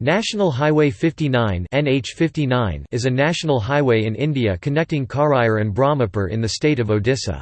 National Highway 59 NH59 is a national highway in India connecting Karair and Brahmapur in the state of Odisha.